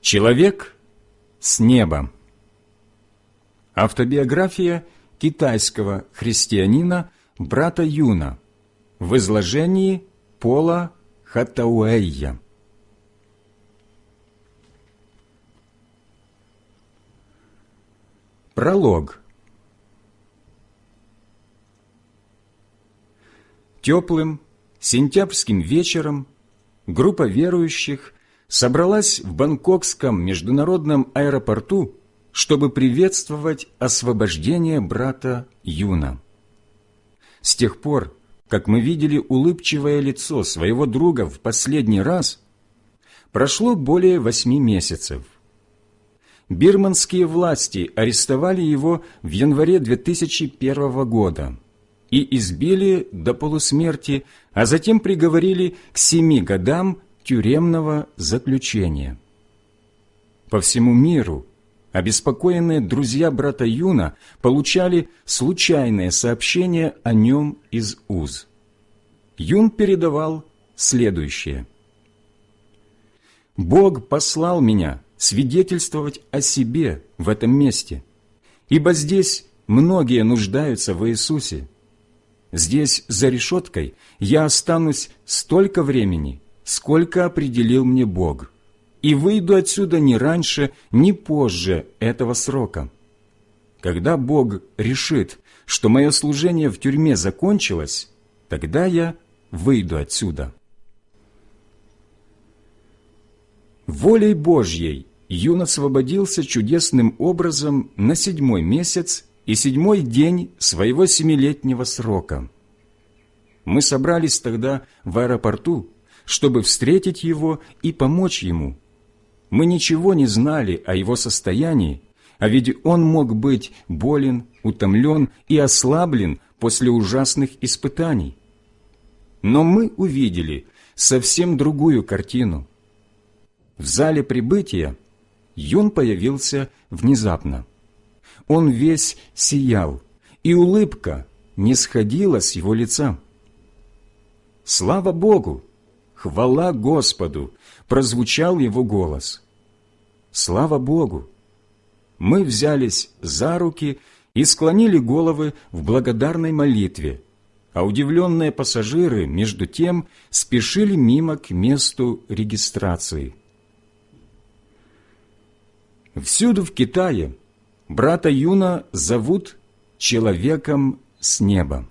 Человек с неба. Автобиография китайского христианина брата Юна в изложении Пола Хатауэйя. Пролог. Теплым сентябрьским вечером группа верующих собралась в Бангкокском международном аэропорту, чтобы приветствовать освобождение брата Юна. С тех пор, как мы видели улыбчивое лицо своего друга в последний раз, прошло более восьми месяцев. Бирманские власти арестовали его в январе 2001 года и избили до полусмерти, а затем приговорили к семи годам тюремного заключения. По всему миру обеспокоенные друзья брата Юна получали случайные сообщения о нем из УЗ. Юн передавал следующее. «Бог послал меня свидетельствовать о себе в этом месте, ибо здесь многие нуждаются в Иисусе. Здесь, за решеткой, я останусь столько времени, сколько определил мне Бог, и выйду отсюда не раньше, ни позже этого срока. Когда Бог решит, что мое служение в тюрьме закончилось, тогда я выйду отсюда. Волей Божьей Юн освободился чудесным образом на седьмой месяц и седьмой день своего семилетнего срока. Мы собрались тогда в аэропорту, чтобы встретить его и помочь ему. Мы ничего не знали о его состоянии, а ведь он мог быть болен, утомлен и ослаблен после ужасных испытаний. Но мы увидели совсем другую картину. В зале прибытия Юн появился внезапно. Он весь сиял, и улыбка не сходила с его лица. «Слава Богу!» «Хвала Господу!» прозвучал его голос. Слава Богу! Мы взялись за руки и склонили головы в благодарной молитве, а удивленные пассажиры, между тем, спешили мимо к месту регистрации. Всюду в Китае брата Юна зовут «человеком с неба».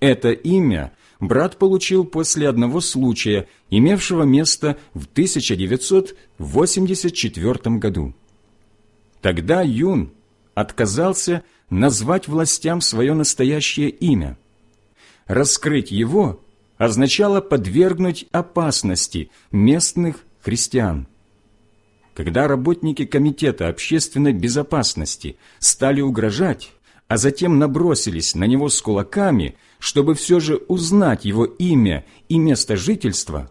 Это имя брат получил после одного случая, имевшего место в 1984 году. Тогда Юн отказался назвать властям свое настоящее имя. Раскрыть его означало подвергнуть опасности местных христиан. Когда работники Комитета общественной безопасности стали угрожать, а затем набросились на него с кулаками – чтобы все же узнать его имя и место жительства,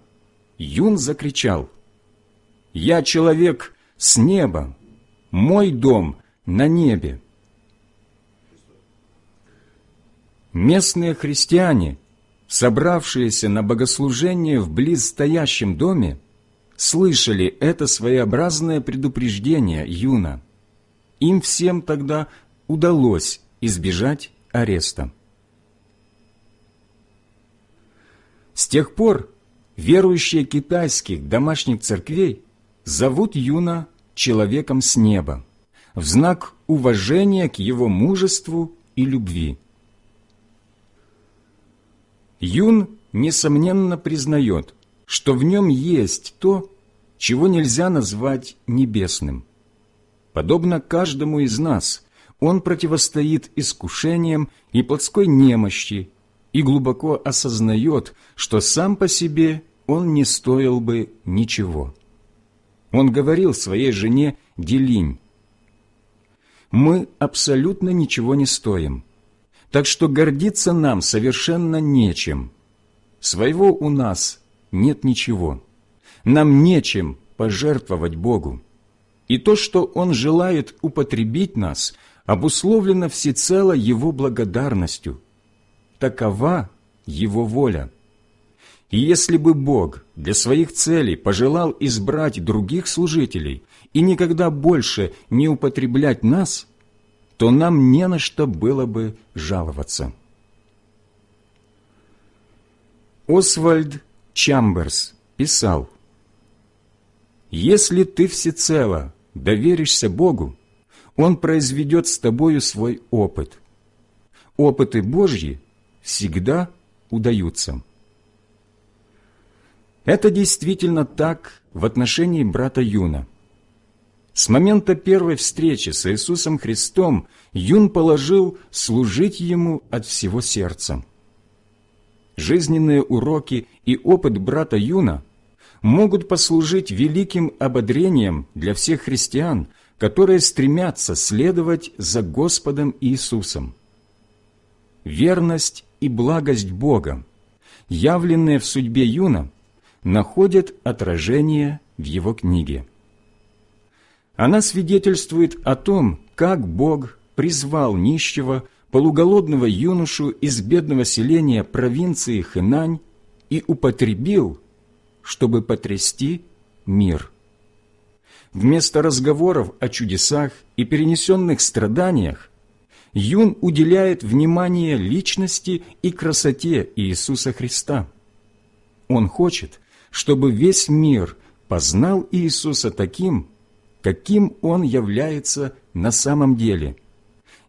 Юн закричал «Я человек с неба, мой дом на небе». Местные христиане, собравшиеся на богослужение в близстоящем доме, слышали это своеобразное предупреждение Юна. Им всем тогда удалось избежать ареста. С тех пор верующие китайских домашних церквей зовут Юна человеком с неба в знак уважения к его мужеству и любви. Юн, несомненно, признает, что в нем есть то, чего нельзя назвать небесным. Подобно каждому из нас, он противостоит искушениям и плотской немощи и глубоко осознает, что сам по себе он не стоил бы ничего. Он говорил своей жене Делинь, «Мы абсолютно ничего не стоим, так что гордиться нам совершенно нечем. Своего у нас нет ничего. Нам нечем пожертвовать Богу. И то, что Он желает употребить нас, обусловлено всецело Его благодарностью – такова Его воля. И если бы Бог для своих целей пожелал избрать других служителей и никогда больше не употреблять нас, то нам не на что было бы жаловаться. Освальд Чамберс писал, «Если ты всецело доверишься Богу, Он произведет с тобою свой опыт. Опыты Божьи всегда удаются». Это действительно так в отношении брата Юна. С момента первой встречи с Иисусом Христом Юн положил служить Ему от всего сердца жизненные уроки и опыт брата Юна могут послужить великим ободрением для всех христиан, которые стремятся следовать за Господом Иисусом. Верность и благость Бога, явленные в судьбе Юна, находят отражение в его книге. Она свидетельствует о том, как Бог призвал нищего полуголодного юношу из бедного селения провинции Хэнань и употребил, чтобы потрясти мир. Вместо разговоров о чудесах и перенесенных страданиях Юн уделяет внимание личности и красоте Иисуса Христа. Он хочет, чтобы весь мир познал Иисуса таким, каким Он является на самом деле –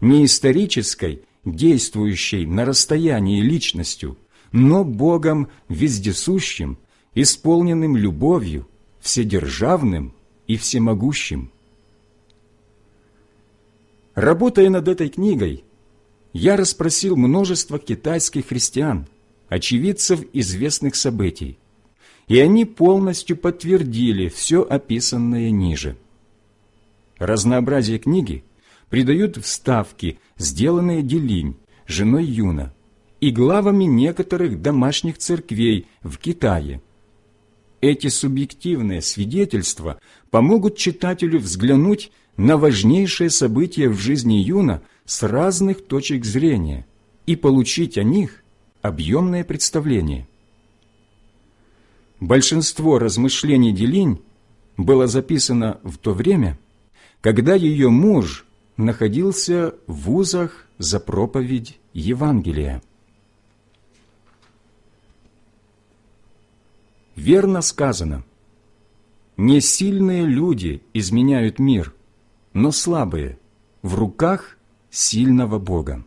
не исторической, действующей на расстоянии личностью, но Богом вездесущим, исполненным любовью, вседержавным и всемогущим. Работая над этой книгой, я расспросил множество китайских христиан, очевидцев известных событий, и они полностью подтвердили все описанное ниже. Разнообразие книги – придают вставки, сделанные Делинь, женой Юна, и главами некоторых домашних церквей в Китае. Эти субъективные свидетельства помогут читателю взглянуть на важнейшие события в жизни Юна с разных точек зрения и получить о них объемное представление. Большинство размышлений Делинь было записано в то время, когда ее муж находился в вузах за проповедь Евангелия. Верно сказано, не сильные люди изменяют мир, но слабые в руках сильного Бога.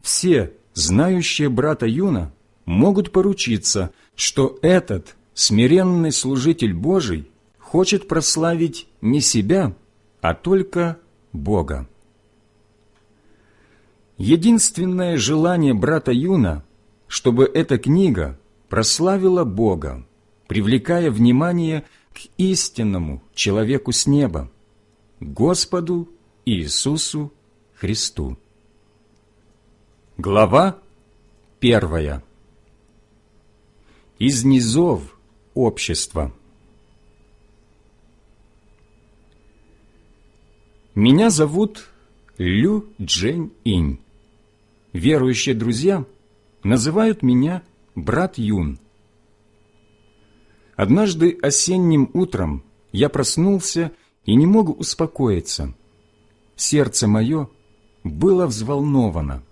Все, знающие брата Юна, могут поручиться, что этот смиренный служитель Божий хочет прославить не себя, а только Бога. Единственное желание брата Юна, чтобы эта книга прославила Бога, привлекая внимание истинному человеку с неба, Господу Иисусу Христу. Глава первая. Из низов общества. Меня зовут Лю Джень Инь. Верующие друзья называют меня брат Юн. Однажды осенним утром я проснулся и не мог успокоиться. Сердце мое было взволновано.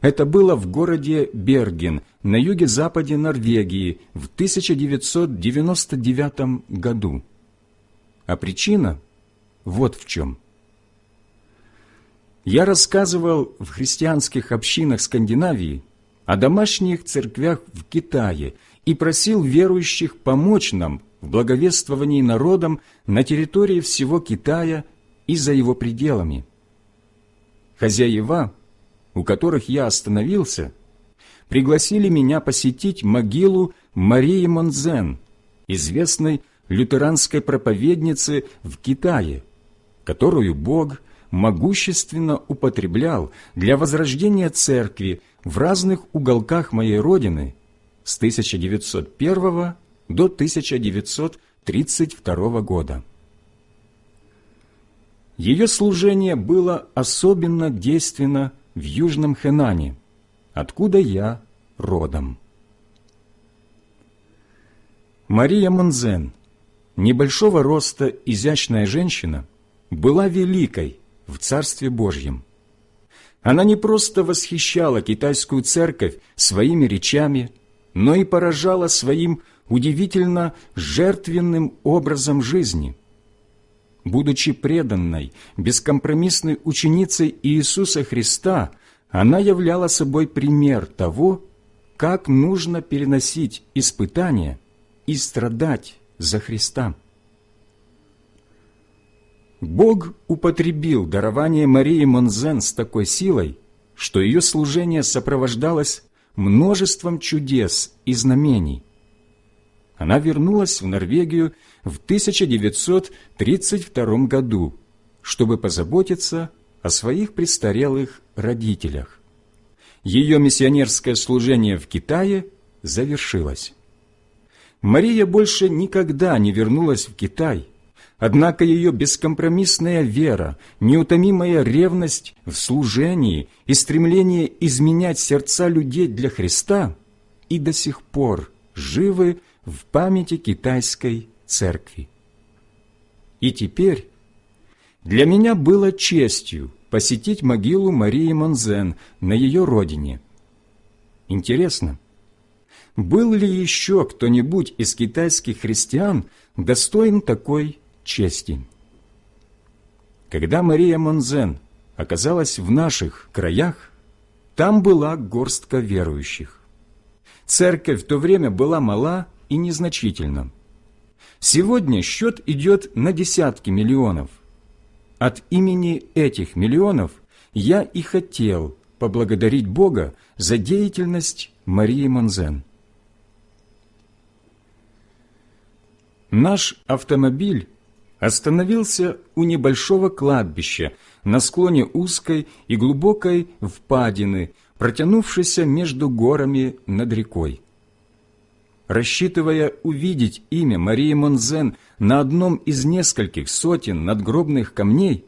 Это было в городе Берген на юге-западе Норвегии в 1999 году. А причина – вот в чем. Я рассказывал в христианских общинах Скандинавии о домашних церквях в Китае и просил верующих помочь нам в благовествовании народам на территории всего Китая и за его пределами. Хозяева, у которых я остановился, пригласили меня посетить могилу Марии Монзен, известной лютеранской проповедницы в Китае, которую Бог могущественно употреблял для возрождения церкви в разных уголках моей Родины с 1901 до 1932 года. Ее служение было особенно действенно в Южном Хэнане, откуда я родом. Мария Монзен, небольшого роста изящная женщина, была великой в Царстве Божьем. Она не просто восхищала китайскую церковь своими речами, но и поражала своим удивительно жертвенным образом жизни. Будучи преданной, бескомпромиссной ученицей Иисуса Христа, она являла собой пример того, как нужно переносить испытания и страдать за Христа. Бог употребил дарование Марии Монзен с такой силой, что ее служение сопровождалось множеством чудес и знамений. Она вернулась в Норвегию в 1932 году, чтобы позаботиться о своих престарелых родителях. Ее миссионерское служение в Китае завершилось. Мария больше никогда не вернулась в Китай – Однако ее бескомпромиссная вера, неутомимая ревность в служении и стремление изменять сердца людей для Христа и до сих пор живы в памяти китайской церкви. И теперь для меня было честью посетить могилу Марии Монзен на ее родине. Интересно, был ли еще кто-нибудь из китайских христиан достоин такой чести. Когда Мария Монзен оказалась в наших краях, там была горстка верующих. Церковь в то время была мала и незначительна. Сегодня счет идет на десятки миллионов. От имени этих миллионов я и хотел поблагодарить Бога за деятельность Марии Монзен. Наш автомобиль остановился у небольшого кладбища на склоне узкой и глубокой впадины, протянувшейся между горами над рекой. Рассчитывая увидеть имя Марии Монзен на одном из нескольких сотен надгробных камней,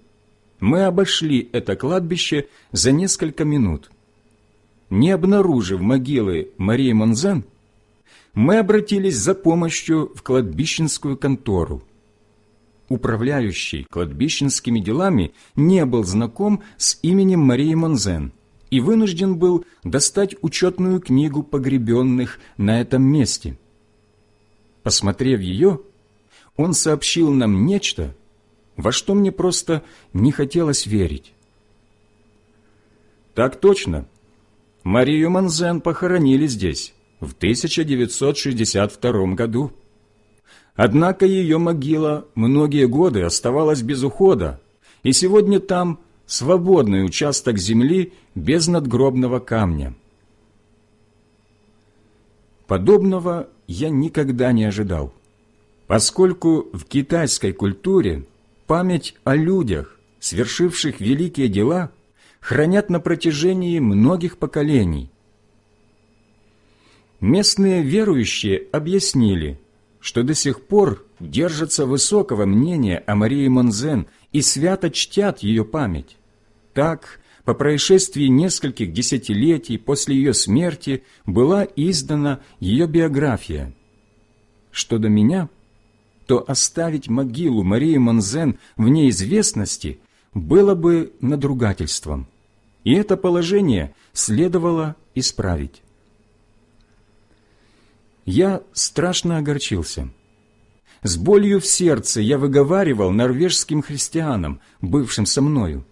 мы обошли это кладбище за несколько минут. Не обнаружив могилы Марии Монзен, мы обратились за помощью в кладбищенскую контору управляющий кладбищенскими делами, не был знаком с именем Марии Монзен и вынужден был достать учетную книгу погребенных на этом месте. Посмотрев ее, он сообщил нам нечто, во что мне просто не хотелось верить. Так точно. Марию Монзен похоронили здесь в 1962 году. Однако ее могила многие годы оставалась без ухода, и сегодня там свободный участок земли без надгробного камня. Подобного я никогда не ожидал, поскольку в китайской культуре память о людях, свершивших великие дела, хранят на протяжении многих поколений. Местные верующие объяснили – что до сих пор держатся высокого мнения о Марии Монзен и свято чтят ее память. Так, по происшествии нескольких десятилетий после ее смерти была издана ее биография. Что до меня, то оставить могилу Марии Монзен в неизвестности было бы надругательством, и это положение следовало исправить я страшно огорчился. С болью в сердце я выговаривал норвежским христианам, бывшим со мною.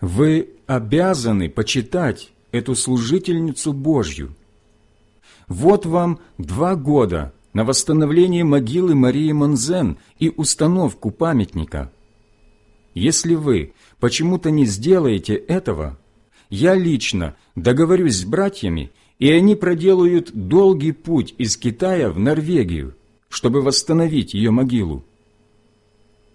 Вы обязаны почитать эту служительницу Божью. Вот вам два года на восстановление могилы Марии Монзен и установку памятника. Если вы почему-то не сделаете этого, я лично договорюсь с братьями и они проделают долгий путь из Китая в Норвегию, чтобы восстановить ее могилу.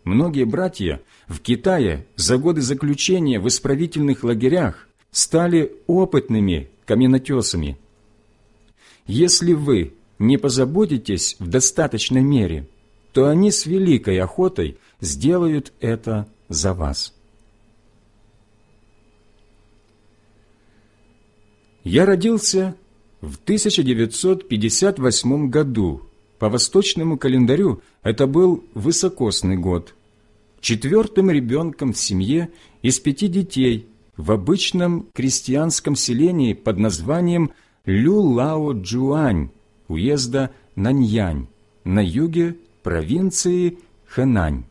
Многие братья в Китае за годы заключения в исправительных лагерях стали опытными каменотесами. Если вы не позаботитесь в достаточной мере, то они с великой охотой сделают это за вас. Я родился в 1958 году. По восточному календарю это был высокосный год. Четвертым ребенком в семье из пяти детей в обычном крестьянском селении под названием Лю-Лао-Джуань уезда Наньянь на юге провинции Хэнань.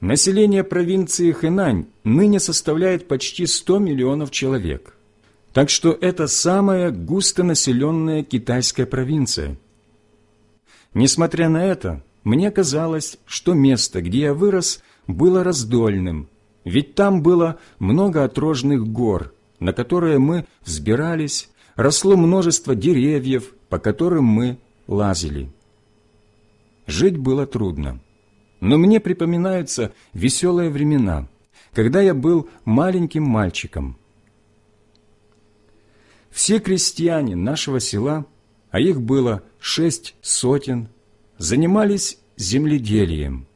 Население провинции Хэнань ныне составляет почти 100 миллионов человек. Так что это самая густонаселенная китайская провинция. Несмотря на это, мне казалось, что место, где я вырос, было раздольным, ведь там было много отрожных гор, на которые мы взбирались, росло множество деревьев, по которым мы лазили. Жить было трудно. Но мне припоминаются веселые времена, когда я был маленьким мальчиком. Все крестьяне нашего села, а их было шесть сотен, занимались земледелием.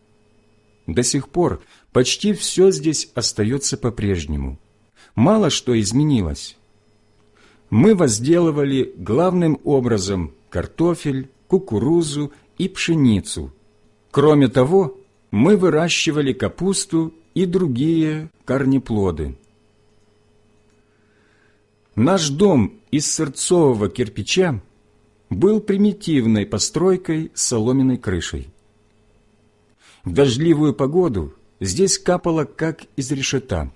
До сих пор почти все здесь остается по-прежнему. Мало что изменилось. Мы возделывали главным образом картофель, кукурузу и пшеницу – Кроме того, мы выращивали капусту и другие корнеплоды. Наш дом из сырцового кирпича был примитивной постройкой с соломенной крышей. В дождливую погоду здесь капало, как из решета,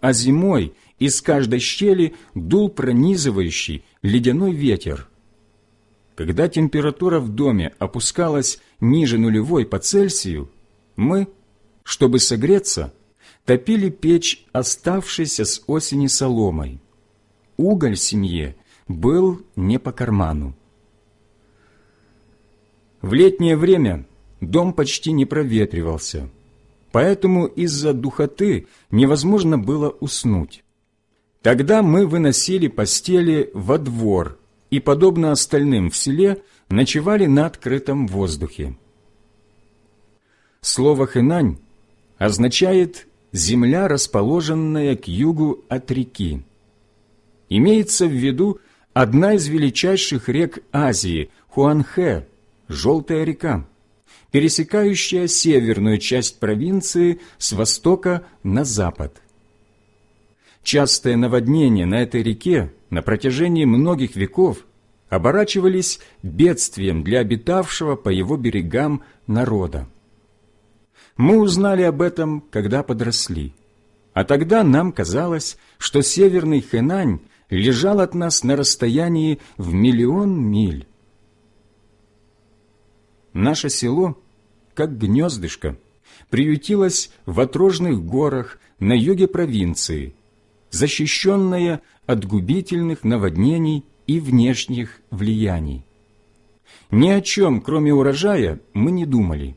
а зимой из каждой щели дул пронизывающий ледяной ветер – когда температура в доме опускалась ниже нулевой по Цельсию, мы, чтобы согреться, топили печь, оставшейся с осени соломой. Уголь семье был не по карману. В летнее время дом почти не проветривался, поэтому из-за духоты невозможно было уснуть. Тогда мы выносили постели во двор и, подобно остальным в селе, ночевали на открытом воздухе. Слово «хэнань» означает «земля, расположенная к югу от реки». Имеется в виду одна из величайших рек Азии – Хуанхэ, Желтая река, пересекающая северную часть провинции с востока на запад. Частые наводнения на этой реке на протяжении многих веков оборачивались бедствием для обитавшего по его берегам народа. Мы узнали об этом, когда подросли. А тогда нам казалось, что северный Хэнань лежал от нас на расстоянии в миллион миль. Наше село, как гнездышко, приютилось в отрожных горах на юге провинции – защищенная от губительных наводнений и внешних влияний. Ни о чем, кроме урожая, мы не думали.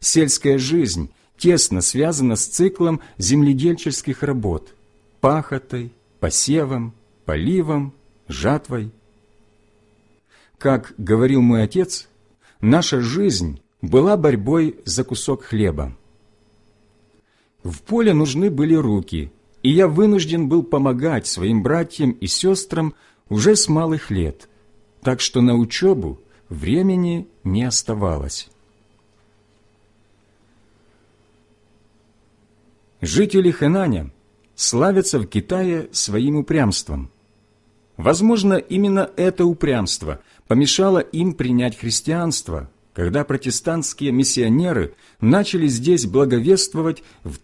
Сельская жизнь тесно связана с циклом земледельческих работ – пахотой, посевом, поливом, жатвой. Как говорил мой отец, наша жизнь была борьбой за кусок хлеба. В поле нужны были руки – и я вынужден был помогать своим братьям и сестрам уже с малых лет, так что на учебу времени не оставалось. Жители Хэнаня славятся в Китае своим упрямством. Возможно, именно это упрямство помешало им принять христианство, когда протестантские миссионеры начали здесь благовествовать в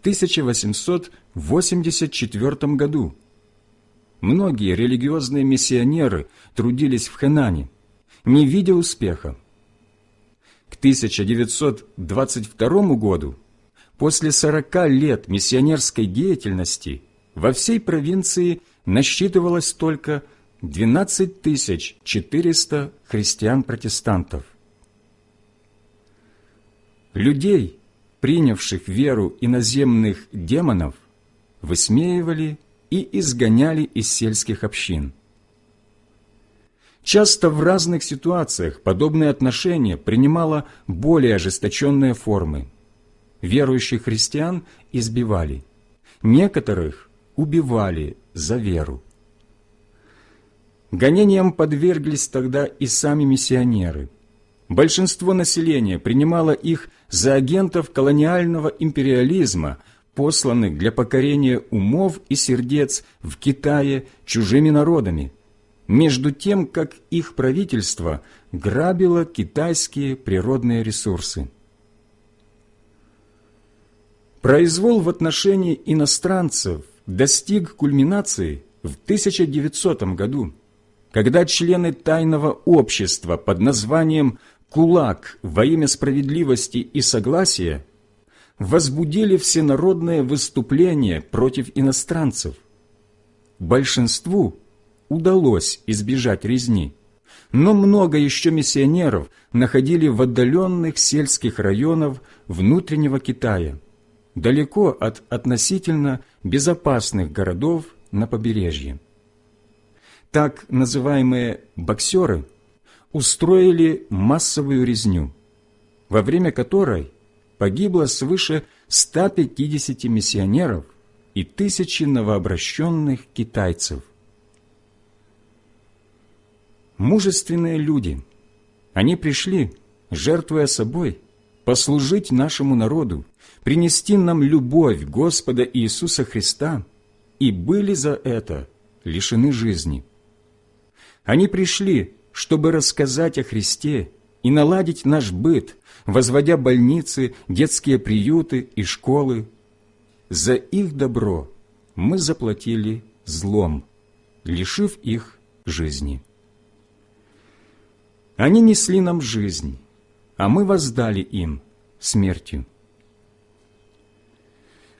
1884 году. Многие религиозные миссионеры трудились в Хэнане, не видя успеха. К 1922 году, после 40 лет миссионерской деятельности, во всей провинции насчитывалось только 12 400 христиан-протестантов. Людей, принявших веру иноземных демонов, высмеивали и изгоняли из сельских общин. Часто в разных ситуациях подобное отношение принимало более ожесточенные формы. Верующих христиан избивали, некоторых убивали за веру. Гонениям подверглись тогда и сами миссионеры. Большинство населения принимало их за агентов колониального империализма, посланных для покорения умов и сердец в Китае чужими народами, между тем, как их правительство грабило китайские природные ресурсы. Произвол в отношении иностранцев достиг кульминации в 1900 году, когда члены тайного общества под названием «Кулак во имя справедливости и согласия» возбудили всенародное выступление против иностранцев. Большинству удалось избежать резни, но много еще миссионеров находили в отдаленных сельских районах внутреннего Китая, далеко от относительно безопасных городов на побережье. Так называемые «боксеры» устроили массовую резню, во время которой погибло свыше 150 миссионеров и тысячи новообращенных китайцев. Мужественные люди, они пришли, жертвуя собой, послужить нашему народу, принести нам любовь Господа Иисуса Христа, и были за это лишены жизни. Они пришли, чтобы рассказать о Христе и наладить наш быт, возводя больницы, детские приюты и школы. За их добро мы заплатили злом, лишив их жизни. Они несли нам жизнь, а мы воздали им смертью.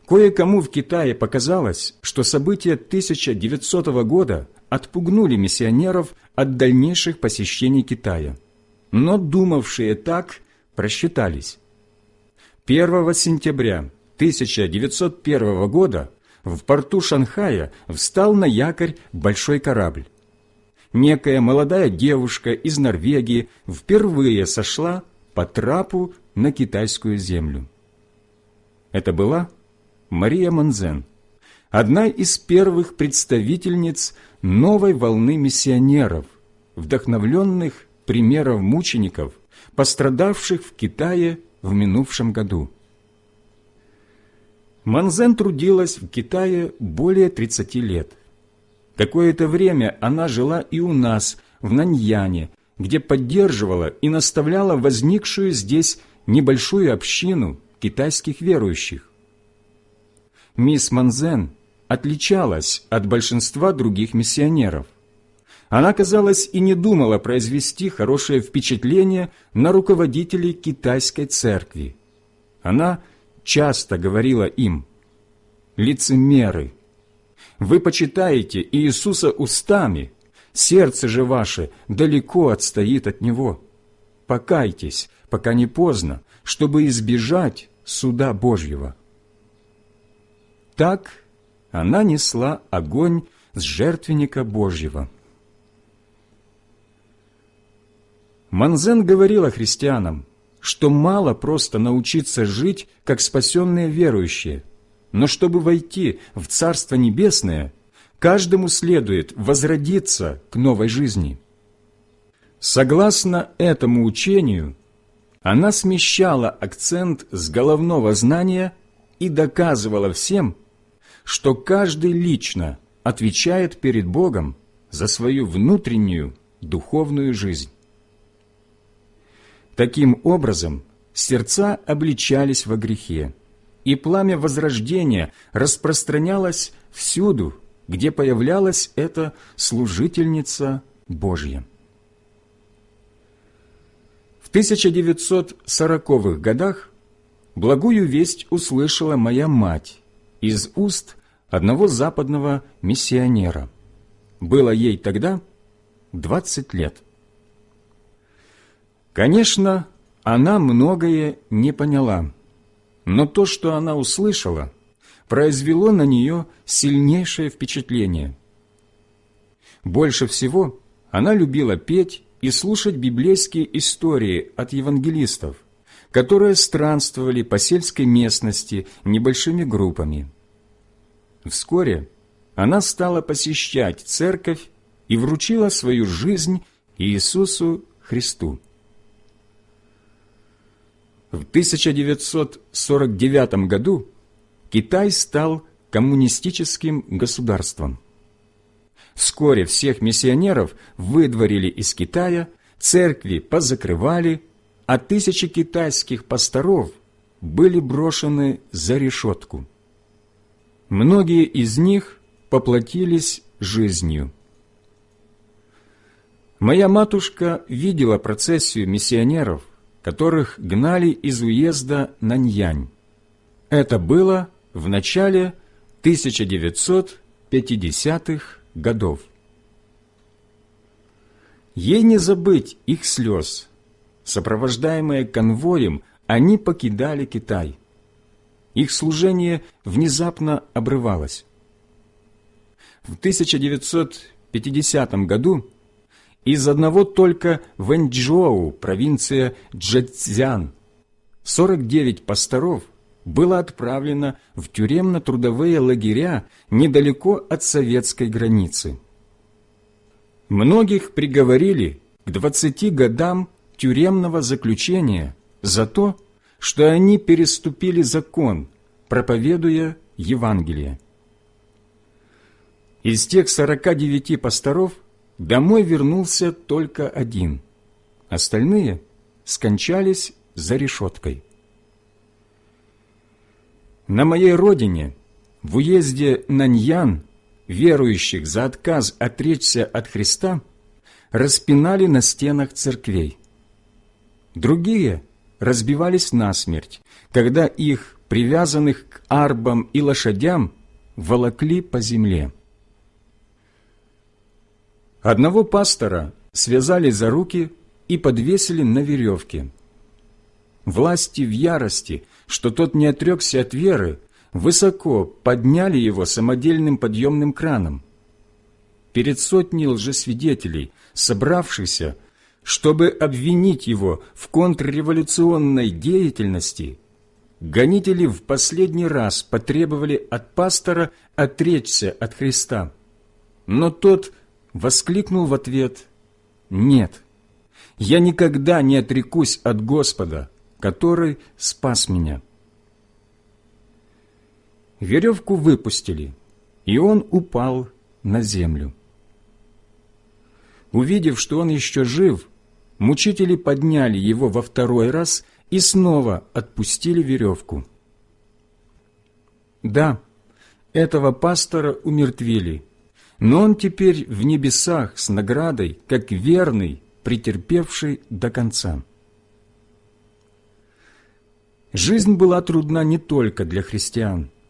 Кое-кому в Китае показалось, что события 1900 года отпугнули миссионеров от дальнейших посещений Китая. Но думавшие так просчитались. 1 сентября 1901 года в порту Шанхая встал на якорь большой корабль некая молодая девушка из Норвегии впервые сошла по трапу на китайскую землю. Это была Мария Манзен, одна из первых представительниц новой волны миссионеров, вдохновленных примеров мучеников, пострадавших в Китае в минувшем году. Манзен трудилась в Китае более 30 лет. Какое-то время она жила и у нас, в Наньяне, где поддерживала и наставляла возникшую здесь небольшую общину китайских верующих. Мисс Манзен отличалась от большинства других миссионеров. Она, казалось, и не думала произвести хорошее впечатление на руководителей китайской церкви. Она часто говорила им «лицемеры», вы почитаете Иисуса устами, сердце же ваше далеко отстоит от Него. Покайтесь, пока не поздно, чтобы избежать суда Божьего. Так она несла огонь с жертвенника Божьего. Манзен говорила христианам, что мало просто научиться жить, как спасенные верующие – но чтобы войти в Царство Небесное, каждому следует возродиться к новой жизни. Согласно этому учению, она смещала акцент с головного знания и доказывала всем, что каждый лично отвечает перед Богом за свою внутреннюю духовную жизнь. Таким образом, сердца обличались во грехе, и пламя возрождения распространялось всюду, где появлялась эта служительница Божья. В 1940-х годах благую весть услышала моя мать из уст одного западного миссионера. Было ей тогда 20 лет. Конечно, она многое не поняла – но то, что она услышала, произвело на нее сильнейшее впечатление. Больше всего она любила петь и слушать библейские истории от евангелистов, которые странствовали по сельской местности небольшими группами. Вскоре она стала посещать церковь и вручила свою жизнь Иисусу Христу. В 1949 году Китай стал коммунистическим государством. Вскоре всех миссионеров выдворили из Китая, церкви позакрывали, а тысячи китайских пасторов были брошены за решетку. Многие из них поплатились жизнью. Моя матушка видела процессию миссионеров, которых гнали из уезда Наньянь. Это было в начале 1950-х годов. Ей не забыть их слез. Сопровождаемые конвоем, они покидали Китай. Их служение внезапно обрывалось. В 1950 году из одного только Вэньчжоу, провинция Джэцзян, 49 пасторов было отправлено в тюремно-трудовые лагеря недалеко от советской границы. Многих приговорили к 20 годам тюремного заключения за то, что они переступили закон, проповедуя Евангелие. Из тех 49 пасторов домой вернулся только один. Остальные скончались за решеткой. На моей родине, в уезде Наньян, верующих за отказ отречься от Христа распинали на стенах церквей. Другие разбивались насмерть, когда их, привязанных к арбам и лошадям, волокли по земле. Одного пастора связали за руки и подвесили на веревке. Власти в ярости, что тот не отрекся от веры, высоко подняли его самодельным подъемным краном. Перед сотней лжесвидетелей, собравшихся, чтобы обвинить его в контрреволюционной деятельности, гонители в последний раз потребовали от пастора отречься от Христа. Но тот воскликнул в ответ «Нет, я никогда не отрекусь от Господа, который спас меня». Веревку выпустили, и он упал на землю. Увидев, что он еще жив, мучители подняли его во второй раз и снова отпустили веревку. Да, этого пастора умертвили, но он теперь в небесах с наградой, как верный, претерпевший до конца. Жизнь была трудна не только для христиан –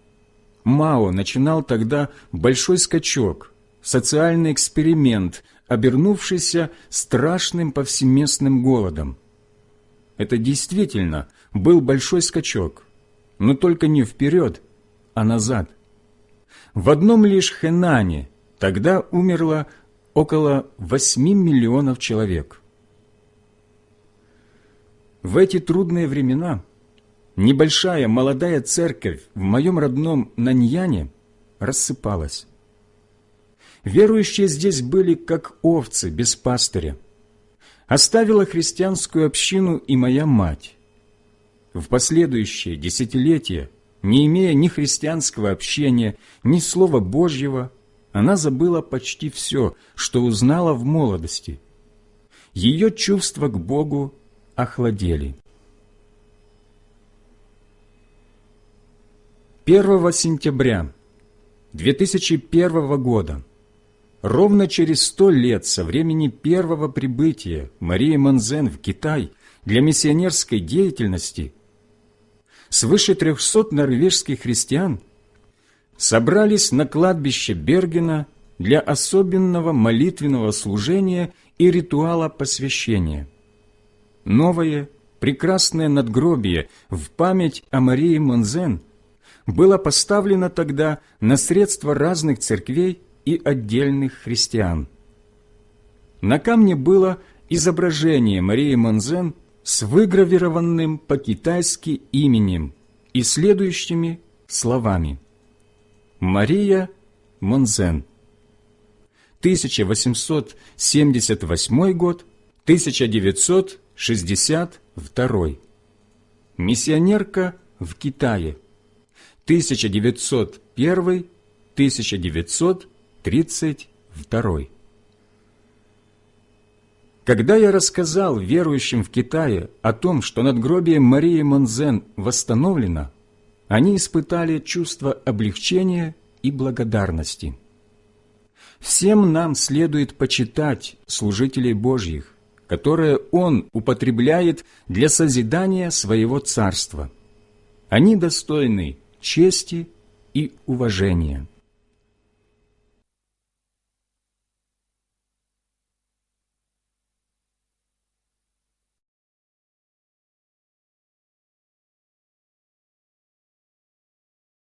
Мао начинал тогда большой скачок, социальный эксперимент, обернувшийся страшным повсеместным голодом. Это действительно был большой скачок, но только не вперед, а назад. В одном лишь Хэнане тогда умерло около 8 миллионов человек. В эти трудные времена – небольшая молодая церковь в моем родном Наньяне рассыпалась. Верующие здесь были как овцы без пастыря. Оставила христианскую общину и моя мать. В последующие десятилетия, не имея ни христианского общения, ни Слова Божьего, она забыла почти все, что узнала в молодости. Ее чувства к Богу охладели. 1 сентября 2001 года, ровно через сто лет со времени первого прибытия Марии Манзен в Китай для миссионерской деятельности, свыше 300 норвежских христиан собрались на кладбище Бергена для особенного молитвенного служения и ритуала посвящения. Новое, прекрасное надгробие в память о Марии Монзен – было поставлено тогда на средства разных церквей и отдельных христиан. На камне было изображение Марии Монзен с выгравированным по-китайски именем и следующими словами «Мария Монзен. 1878 год, 1962. Миссионерка в Китае. 1901-1932. Когда я рассказал верующим в Китае о том, что надгробие Марии Монзен восстановлено, они испытали чувство облегчения и благодарности. Всем нам следует почитать служителей Божьих, которые Он употребляет для созидания Своего Царства. Они достойны чести и уважения.